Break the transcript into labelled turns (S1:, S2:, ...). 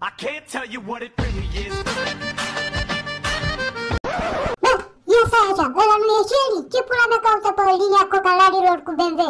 S1: I can't tell you what it really is.
S2: Bă, ia să aici, ăla nu e Shelly? Ce pula mea caută pe linia cocalarilor cu BMW?